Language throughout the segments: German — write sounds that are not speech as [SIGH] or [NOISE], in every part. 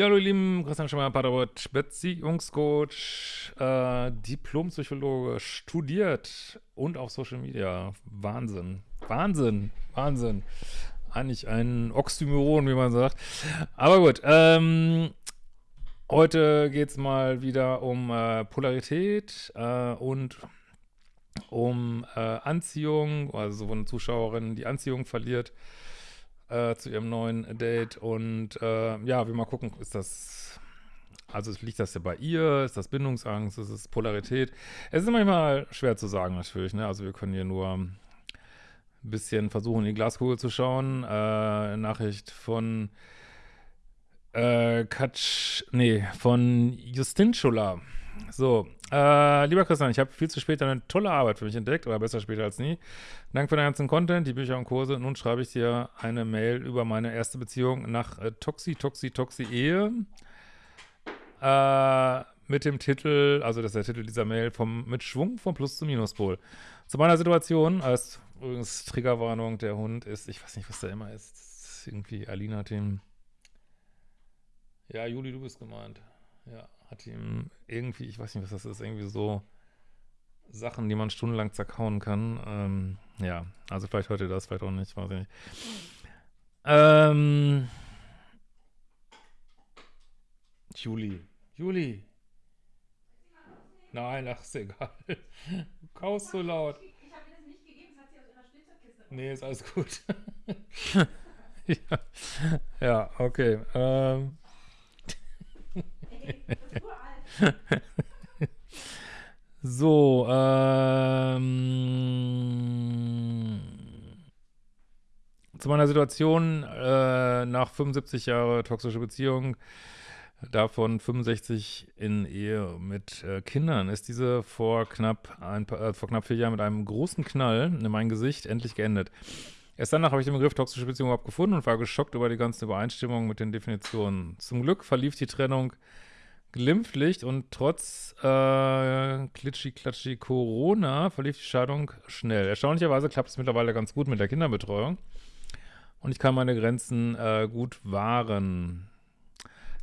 Ja, hallo ihr Lieben, Christian Schemmer, Paderborn, Beziehungscoach, äh, Diplompsychologe, studiert und auf Social Media. Wahnsinn, Wahnsinn, Wahnsinn. Eigentlich ein Oxymoron, wie man sagt. Aber gut, ähm, heute geht es mal wieder um äh, Polarität äh, und um äh, Anziehung, also wo eine Zuschauerin die Anziehung verliert äh, zu ihrem neuen Date. Und äh, ja, wir mal gucken, ist das, also liegt das ja bei ihr? Ist das Bindungsangst? Ist es Polarität? Es ist manchmal schwer zu sagen natürlich, ne? Also wir können hier nur ein bisschen versuchen, in die Glaskugel zu schauen. Äh, Nachricht von äh, Katsch, nee, von Justin Schuller. So, äh, lieber Christian, ich habe viel zu spät eine tolle Arbeit für mich entdeckt, oder besser später als nie. Danke für den ganzen Content, die Bücher und Kurse. Nun schreibe ich dir eine Mail über meine erste Beziehung nach äh, Toxi, Toxi, Toxi Ehe. Äh, mit dem Titel, also das ist der Titel dieser Mail, vom mit Schwung vom Plus zum Minuspol. Zu meiner Situation, als übrigens Triggerwarnung, der Hund ist, ich weiß nicht, was da immer ist, ist irgendwie Alina hat ihm, ja, Juli, du bist gemeint, ja, hat ihm irgendwie, ich weiß nicht, was das ist, irgendwie so Sachen, die man stundenlang zerkauen kann. Ähm, ja, also vielleicht hört ihr das, vielleicht auch nicht, weiß ich nicht. Ähm, Juli. Juli. Nein, ach, ist egal. Du kaust so laut. Ich habe ihr das nicht gegeben, das hat sie aus ihrer Spielzeugkiste. Nee, ist alles gut. [LAUGHS] ja. ja, okay. Ähm, [LAUGHS] so, ähm, zu meiner Situation äh, nach 75 Jahre toxische Beziehung, davon 65 in Ehe mit äh, Kindern, ist diese vor knapp, ein, äh, vor knapp vier Jahren mit einem großen Knall in mein Gesicht endlich geendet. Erst danach habe ich den Begriff toxische Beziehung überhaupt gefunden und war geschockt über die ganzen Übereinstimmungen mit den Definitionen. Zum Glück verlief die Trennung glimpflich und trotz äh, klitschi-klatschi Corona verlief die Scheidung schnell. Erstaunlicherweise klappt es mittlerweile ganz gut mit der Kinderbetreuung und ich kann meine Grenzen äh, gut wahren.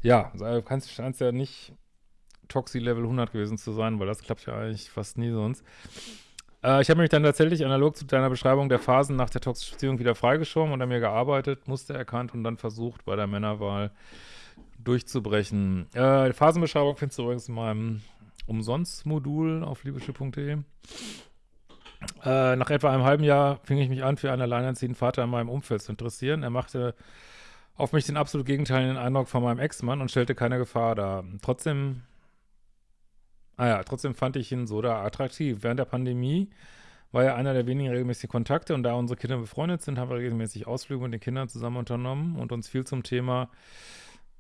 Ja, also scheint ja nicht Toxi-Level 100 gewesen zu sein, weil das klappt ja eigentlich fast nie sonst. Äh, ich habe mich dann tatsächlich analog zu deiner Beschreibung der Phasen nach der toxischen Beziehung wieder freigeschoben und an mir gearbeitet, Muster erkannt und dann versucht, bei der Männerwahl durchzubrechen. Äh, Phasenbeschreibung findest du übrigens in meinem Umsonst-Modul auf liebeschiff.de. Äh, nach etwa einem halben Jahr fing ich mich an, für einen alleinerziehenden Vater in meinem Umfeld zu interessieren. Er machte auf mich den absolut gegenteiligen Eindruck von meinem Ex-Mann und stellte keine Gefahr dar. Trotzdem, ah trotzdem fand ich ihn so da attraktiv. Während der Pandemie war er einer der wenigen regelmäßigen Kontakte und da unsere Kinder befreundet sind, haben wir regelmäßig Ausflüge mit den Kindern zusammen unternommen und uns viel zum Thema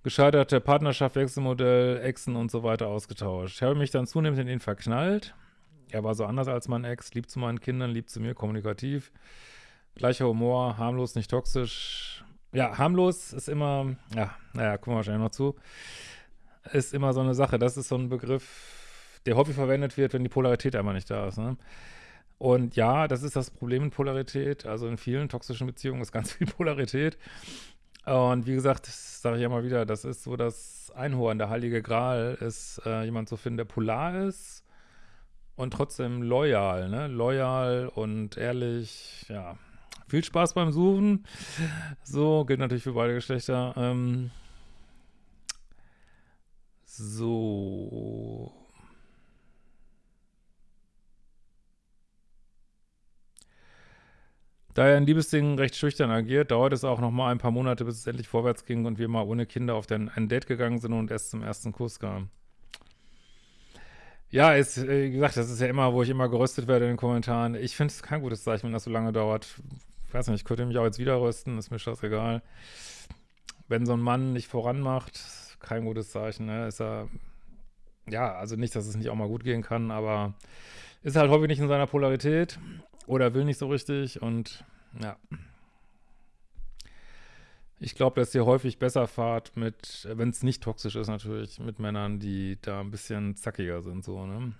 gescheiterte Partnerschaft, Wechselmodell, Exen und so weiter ausgetauscht. Ich habe mich dann zunehmend in ihn verknallt. Er war so anders als mein Ex, lieb zu meinen Kindern, lieb zu mir, kommunikativ. Gleicher Humor, harmlos, nicht toxisch. Ja, harmlos ist immer, ja, naja, kommen wir wahrscheinlich noch zu, ist immer so eine Sache. Das ist so ein Begriff, der häufig verwendet wird, wenn die Polarität einmal nicht da ist. Ne? Und ja, das ist das Problem mit Polarität. Also in vielen toxischen Beziehungen ist ganz viel Polarität. Und wie gesagt, das sage ich mal wieder, das ist so das Einhorn, der heilige Gral ist, äh, jemand zu finden, der polar ist und trotzdem loyal, ne? Loyal und ehrlich, ja. Viel Spaß beim Suchen. So, gilt natürlich für beide Geschlechter. Ähm, so. Da er in Liebesdingen recht schüchtern agiert, dauert es auch noch mal ein paar Monate, bis es endlich vorwärts ging und wir mal ohne Kinder auf den, ein Date gegangen sind und erst zum ersten Kuss kamen. Ja, ist, äh, wie gesagt, das ist ja immer, wo ich immer geröstet werde in den Kommentaren. Ich finde es kein gutes Zeichen, wenn das so lange dauert. Ich weiß nicht, ich könnte mich auch jetzt wieder rösten, ist mir scheißegal. Wenn so ein Mann nicht voran macht, kein gutes Zeichen, ne? Ist er, ja, also nicht, dass es nicht auch mal gut gehen kann, aber ist halt häufig nicht in seiner Polarität. Oder will nicht so richtig und ja. Ich glaube, dass ihr häufig besser fahrt mit, wenn es nicht toxisch ist natürlich, mit Männern, die da ein bisschen zackiger sind, so, ne?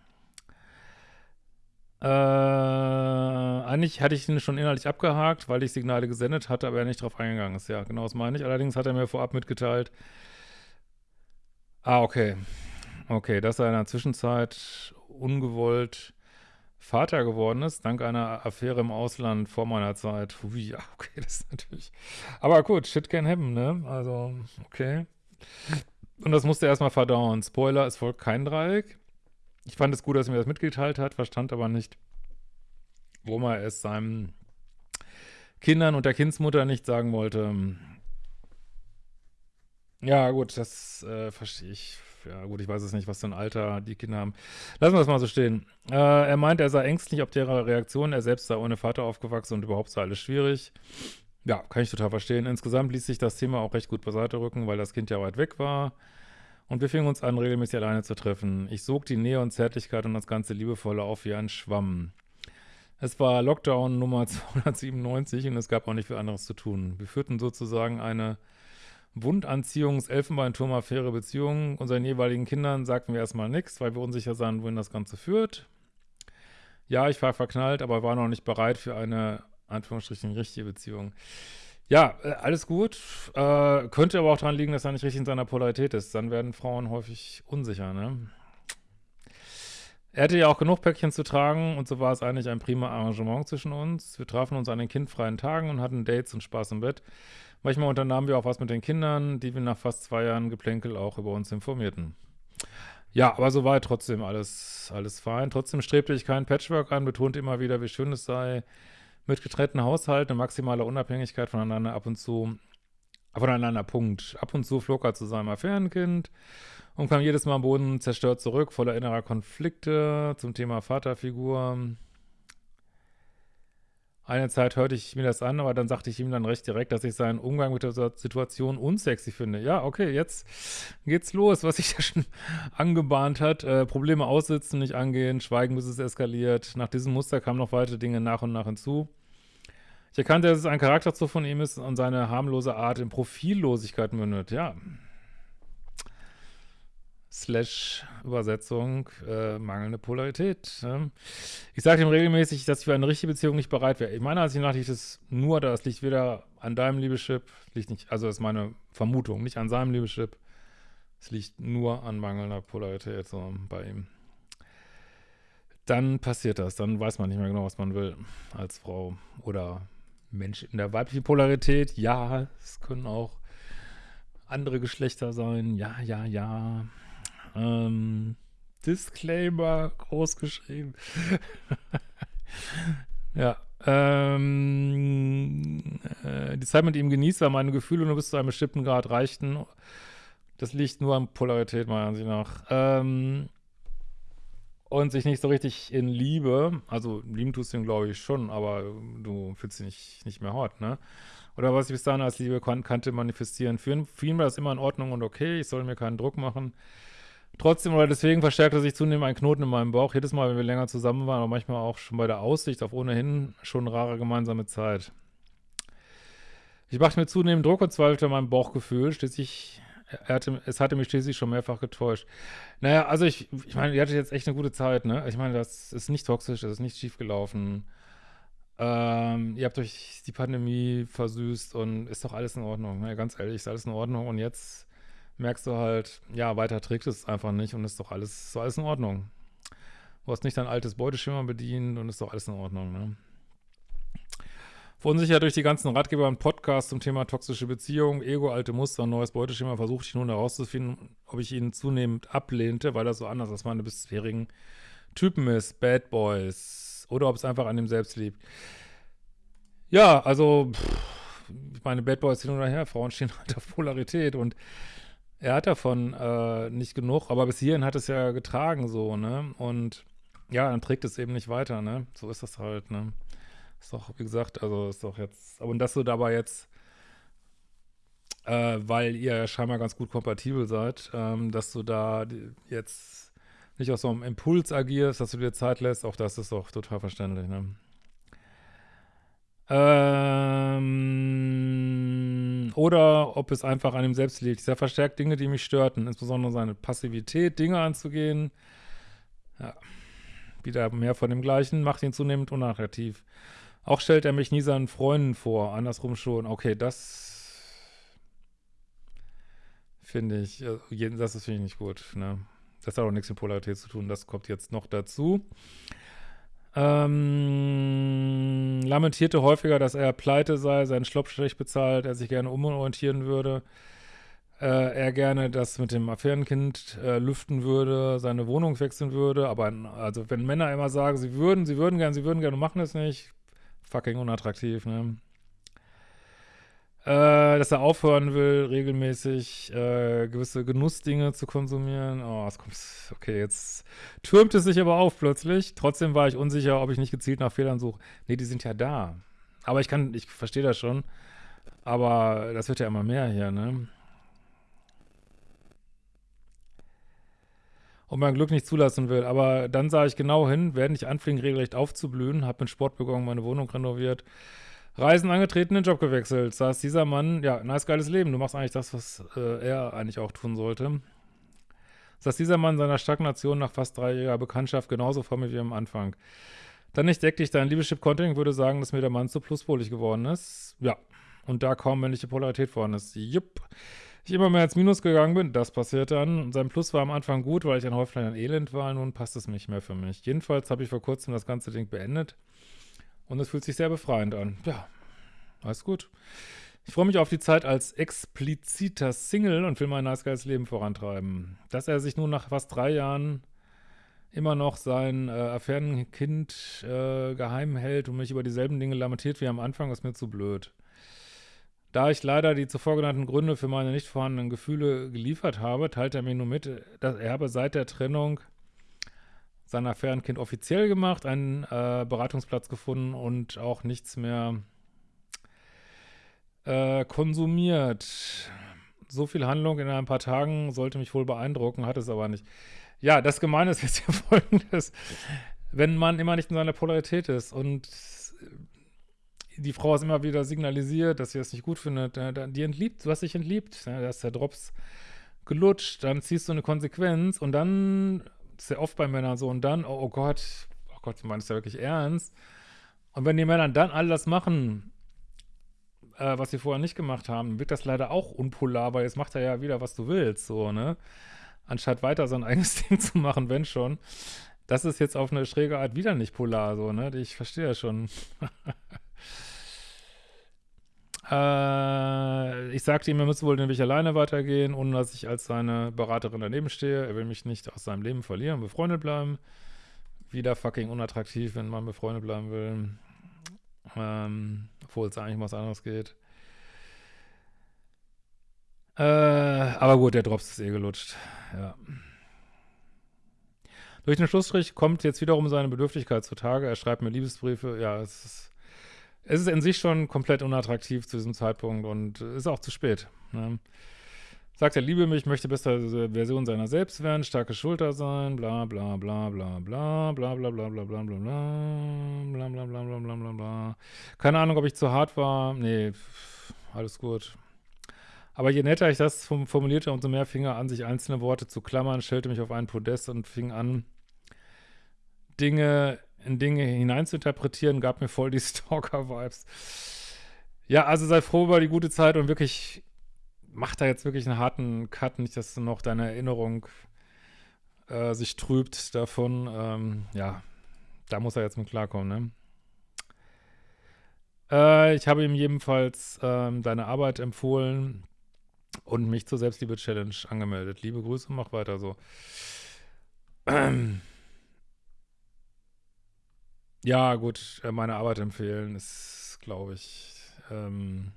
Äh, eigentlich hatte ich ihn schon innerlich abgehakt, weil ich Signale gesendet hatte, aber er nicht drauf eingegangen ist. Ja, genau das meine ich. Allerdings hat er mir vorab mitgeteilt, Ah, okay. Okay, dass er in der Zwischenzeit ungewollt Vater geworden ist, dank einer Affäre im Ausland vor meiner Zeit. Ui, ja, okay, das ist natürlich. Aber gut, shit can happen, ne? Also, okay. Und das musste er erstmal verdauen. Spoiler, es folgt kein Dreieck. Ich fand es gut, dass er mir das mitgeteilt hat, verstand aber nicht, warum er es seinen Kindern und der Kindsmutter nicht sagen wollte. Ja, gut, das äh, verstehe ich ja gut, ich weiß es nicht, was für ein Alter die Kinder haben. Lassen wir das mal so stehen. Äh, er meint, er sei ängstlich ob der Reaktion, er selbst sei ohne Vater aufgewachsen und überhaupt sei alles schwierig. Ja, kann ich total verstehen. Insgesamt ließ sich das Thema auch recht gut beiseite rücken, weil das Kind ja weit weg war. Und wir fingen uns an, regelmäßig alleine zu treffen. Ich sog die Nähe und Zärtlichkeit und das ganze Liebevolle auf wie ein Schwamm. Es war Lockdown Nummer [LAUGHS] 297 und es gab auch nicht viel anderes zu tun. Wir führten sozusagen eine Wundanziehungs-Elfenbeinturm-Affäre Beziehungen. Unseren jeweiligen Kindern sagten wir erstmal nichts, weil wir unsicher sind, wohin das Ganze führt. Ja, ich war verknallt, aber war noch nicht bereit für eine, Anführungsstrichen, richtige Beziehung. Ja, äh, alles gut. Äh, könnte aber auch daran liegen, dass er nicht richtig in seiner Polarität ist. Dann werden Frauen häufig unsicher, ne? Er hatte ja auch genug Päckchen zu tragen und so war es eigentlich ein prima Arrangement zwischen uns. Wir trafen uns an den kindfreien Tagen und hatten Dates und Spaß im Bett. Manchmal unternahmen wir auch was mit den Kindern, die wir nach fast zwei Jahren Geplänkel auch über uns informierten. Ja, aber so war trotzdem alles, alles fein. Trotzdem strebte ich keinen Patchwork an, betonte immer wieder, wie schön es sei, mit getrennten Haushalten und maximaler Unabhängigkeit voneinander ab und zu, voneinander, Punkt. Ab und zu flog er zu seinem Affärenkind und kam jedes Mal am Boden zerstört zurück, voller innerer Konflikte zum Thema Vaterfigur. Eine Zeit hörte ich mir das an, aber dann sagte ich ihm dann recht direkt, dass ich seinen Umgang mit der Situation unsexy finde. Ja, okay, jetzt geht's los, was sich ja schon [LAUGHS] angebahnt hat. Äh, Probleme aussitzen, nicht angehen, schweigen, bis es eskaliert. Nach diesem Muster kamen noch weitere Dinge nach und nach hinzu. Ich erkannte, dass es ein Charakterzug von ihm ist und seine harmlose Art in Profillosigkeit mündet. Ja, slash Übersetzung äh, mangelnde Polarität. Ne? Ich sage ihm regelmäßig, dass ich für eine richtige Beziehung nicht bereit wäre. Ich meine, als ich nach liegt es nur, das liegt weder an deinem Liebeschip, liegt nicht, also das ist meine Vermutung, nicht an seinem Liebeschip. Es liegt nur an mangelnder Polarität so bei ihm. Dann passiert das, dann weiß man nicht mehr genau, was man will als Frau oder Mensch in der weiblichen Polarität. Ja, es können auch andere Geschlechter sein. Ja, ja, ja. Ähm, Disclaimer groß geschrieben. [LAUGHS] ja. Ähm, äh, die Zeit mit ihm genießt, weil meine Gefühle nur bis zu einem bestimmten Grad reichten. Das liegt nur an Polarität, meiner Ansicht nach. Ähm, und sich nicht so richtig in Liebe, also lieben tust du ihn, glaube ich, schon, aber du fühlst dich nicht, nicht mehr hot, ne? Oder was ich bis dahin als Liebe kan kannte, manifestieren. Für ihn war das immer in Ordnung und okay, ich soll mir keinen Druck machen. Trotzdem oder deswegen verstärkte sich zunehmend ein Knoten in meinem Bauch, jedes Mal, wenn wir länger zusammen waren, aber manchmal auch schon bei der Aussicht auf ohnehin schon rare gemeinsame Zeit. Ich machte mir zunehmend Druck und zweifelte an meinem Bauchgefühl, schließlich, hatte, es hatte mich schließlich schon mehrfach getäuscht. Naja, also ich, ich meine, ihr hattet jetzt echt eine gute Zeit, ne? Ich meine, das ist nicht toxisch, das ist nicht schiefgelaufen. Ähm, ihr habt euch die Pandemie versüßt und ist doch alles in Ordnung, ne? Ganz ehrlich, ist alles in Ordnung und jetzt merkst du halt, ja, weiter trägt es einfach nicht und ist doch alles, ist alles in Ordnung. Du hast nicht dein altes Beuteschimmer bedient und ist doch alles in Ordnung, ne? Verunsichert durch die ganzen Ratgeber und Podcasts zum Thema toxische Beziehungen, Ego, alte Muster neues Beuteschema versuchte ich nun herauszufinden, ob ich ihn zunehmend ablehnte, weil er so anders als meine bisherigen Typen ist, Bad Boys, oder ob es einfach an ihm selbst liegt. Ja, also, pff, ich meine, Bad Boys hin oder her, Frauen stehen [LAUGHS] halt auf Polarität und er hat davon äh, nicht genug, aber bis hierhin hat es ja getragen so, ne? Und ja, dann trägt es eben nicht weiter, ne? So ist das halt, ne? Ist doch, wie gesagt, also ist doch jetzt, und dass du dabei jetzt, äh, weil ihr ja scheinbar ganz gut kompatibel seid, ähm, dass du da jetzt nicht aus so einem Impuls agierst, dass du dir Zeit lässt, auch das ist doch total verständlich, ne? Ähm, oder ob es einfach an ihm selbst liegt. Er verstärkt Dinge, die mich störten, insbesondere seine Passivität, Dinge anzugehen. Ja, wieder mehr von dem Gleichen, macht ihn zunehmend unattraktiv. Auch stellt er mich nie seinen Freunden vor, andersrum schon. Okay, das Finde ich, also das finde ich nicht gut, ne? Das hat auch nichts mit Polarität zu tun, das kommt jetzt noch dazu. Ähm, lamentierte häufiger, dass er pleite sei, seinen Schlopp schlecht bezahlt, er sich gerne umorientieren würde, äh, er gerne das mit dem Affärenkind äh, lüften würde, seine Wohnung wechseln würde, aber also wenn Männer immer sagen, sie würden, sie würden gerne, sie würden gerne, machen es nicht, fucking unattraktiv, ne? Äh, dass er aufhören will, regelmäßig äh, gewisse Genussdinge zu konsumieren. Oh, es kommt, okay, jetzt türmt es sich aber auf plötzlich. Trotzdem war ich unsicher, ob ich nicht gezielt nach Fehlern suche. Nee, die sind ja da. Aber ich kann, ich verstehe das schon. Aber das wird ja immer mehr hier, ne? und mein Glück nicht zulassen will. Aber dann sah ich genau hin, werde nicht anfingen, regelrecht aufzublühen, habe mit Sport begonnen, meine Wohnung renoviert, Reisen angetreten, den Job gewechselt. Saß dieser Mann, ja, nice, geiles Leben. Du machst eigentlich das, was äh, er eigentlich auch tun sollte. Saß dieser Mann seiner Stagnation nach fast dreijähriger Bekanntschaft genauso vor mir wie am Anfang. Dann entdeckte ich dein Liebeschip-Content und würde sagen, dass mir der Mann zu pluspolig geworden ist. Ja, und da kaum männliche Polarität vorhanden ist. Jupp. Ich immer mehr ins Minus gegangen bin, das passiert dann. Sein Plus war am Anfang gut, weil ich ein Häuflein an Elend war, nun passt es nicht mehr für mich. Jedenfalls habe ich vor kurzem das ganze Ding beendet und es fühlt sich sehr befreiend an. Ja, alles gut. Ich freue mich auf die Zeit als expliziter Single und will mein nice geiles Leben vorantreiben. Dass er sich nun nach fast drei Jahren immer noch sein äh, Affärenkind äh, geheim hält und mich über dieselben Dinge lamentiert wie am Anfang, ist mir zu blöd. Da ich leider die zuvor genannten Gründe für meine nicht vorhandenen Gefühle geliefert habe, teilt er mir nur mit, dass er habe seit der Trennung sein Affärenkind offiziell gemacht, einen äh, Beratungsplatz gefunden und auch nichts mehr äh, konsumiert. So viel Handlung in ein paar Tagen sollte mich wohl beeindrucken, hat es aber nicht. Ja, das Gemeine ist jetzt [LAUGHS] ja folgendes. Wenn man immer nicht in seiner Polarität ist und die Frau es immer wieder signalisiert, dass sie das nicht gut findet, die entliebt, du hast dich entliebt, ja, da ist der Drops gelutscht, dann ziehst du eine Konsequenz und dann sehr oft bei Männern so. Und dann, oh, oh Gott, oh Gott, du meinst ja wirklich ernst. Und wenn die Männer dann all das machen, äh, was sie vorher nicht gemacht haben, wird das leider auch unpolar, weil jetzt macht er ja wieder, was du willst, so, ne? Anstatt weiter sein [LAUGHS] eigenes Ding zu machen, wenn schon. Das ist jetzt auf eine schräge Art wieder nicht polar, so, ne? Ich verstehe ja schon. Äh, ich sagte ihm, er müsse wohl den Weg alleine weitergehen, ohne dass ich als seine Beraterin daneben stehe. Er will mich nicht aus seinem Leben verlieren, befreundet bleiben. Wieder fucking unattraktiv, wenn man befreundet bleiben will. Ähm, obwohl es eigentlich um was anderes geht. Äh, aber gut, der Drops ist eh gelutscht. Ja. Durch den Schlussstrich kommt jetzt wiederum seine Bedürftigkeit zutage. Er schreibt mir Liebesbriefe. Ja, es ist es ist in sich schon komplett unattraktiv zu diesem Zeitpunkt und ist auch zu spät. Ne? Sagt er, liebe mich, möchte beste Version seiner selbst werden, starke Schulter sein, bla bla bla bla bla bla bla bla bla bla bla bla bla bla bla bla bla bla bla Keine Ahnung, ob ich zu hart war. Nee, alles gut. Aber je netter ich das formulierte, umso mehr fing er an, sich einzelne Worte zu klammern, stellte mich auf einen Podest und fing an, Dinge in Dinge hineinzuinterpretieren, gab mir voll die [LAUGHS] Stalker-Vibes. Ja, also sei froh über die gute Zeit und wirklich, mach da jetzt wirklich einen harten Cut, nicht, dass noch deine Erinnerung äh, sich trübt davon. Ähm, ja, da muss er jetzt mit klarkommen, ne? Äh, ich habe ihm jedenfalls ähm, deine Arbeit empfohlen und mich zur Selbstliebe-Challenge angemeldet. Liebe Grüße, mach weiter so. Ähm. [CLEARS THROAT] Ja, gut, äh, meine Arbeit empfehlen ist, glaube ich, ähm,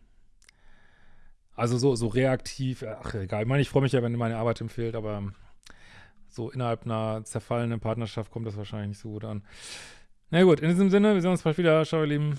also so, so reaktiv, äh, ach egal, ich meine, ich freue mich ja, wenn meine Arbeit empfiehlt, aber so innerhalb einer zerfallenen Partnerschaft kommt das wahrscheinlich nicht so gut an. Na gut, in diesem Sinne, wir sehen uns bald wieder. Ciao, ihr Lieben.